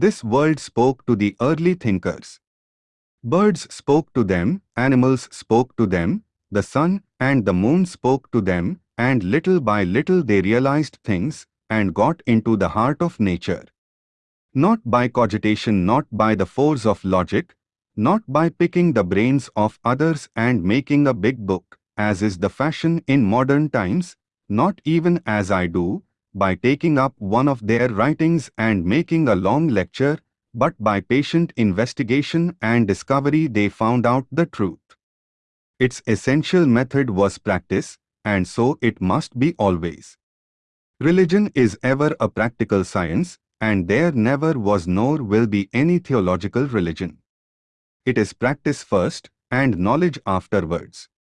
This world spoke to the early thinkers. Birds spoke to them, animals spoke to them, the sun and the moon spoke to them, and little by little they realized things and got into the heart of nature. Not by cogitation, not by the force of logic, not by picking the brains of others and making a big book, as is the fashion in modern times, not even as I do, by taking up one of their writings and making a long lecture, but by patient investigation and discovery they found out the truth. Its essential method was practice, and so it must be always. Religion is ever a practical science, and there never was nor will be any theological religion. It is practice first, and knowledge afterwards.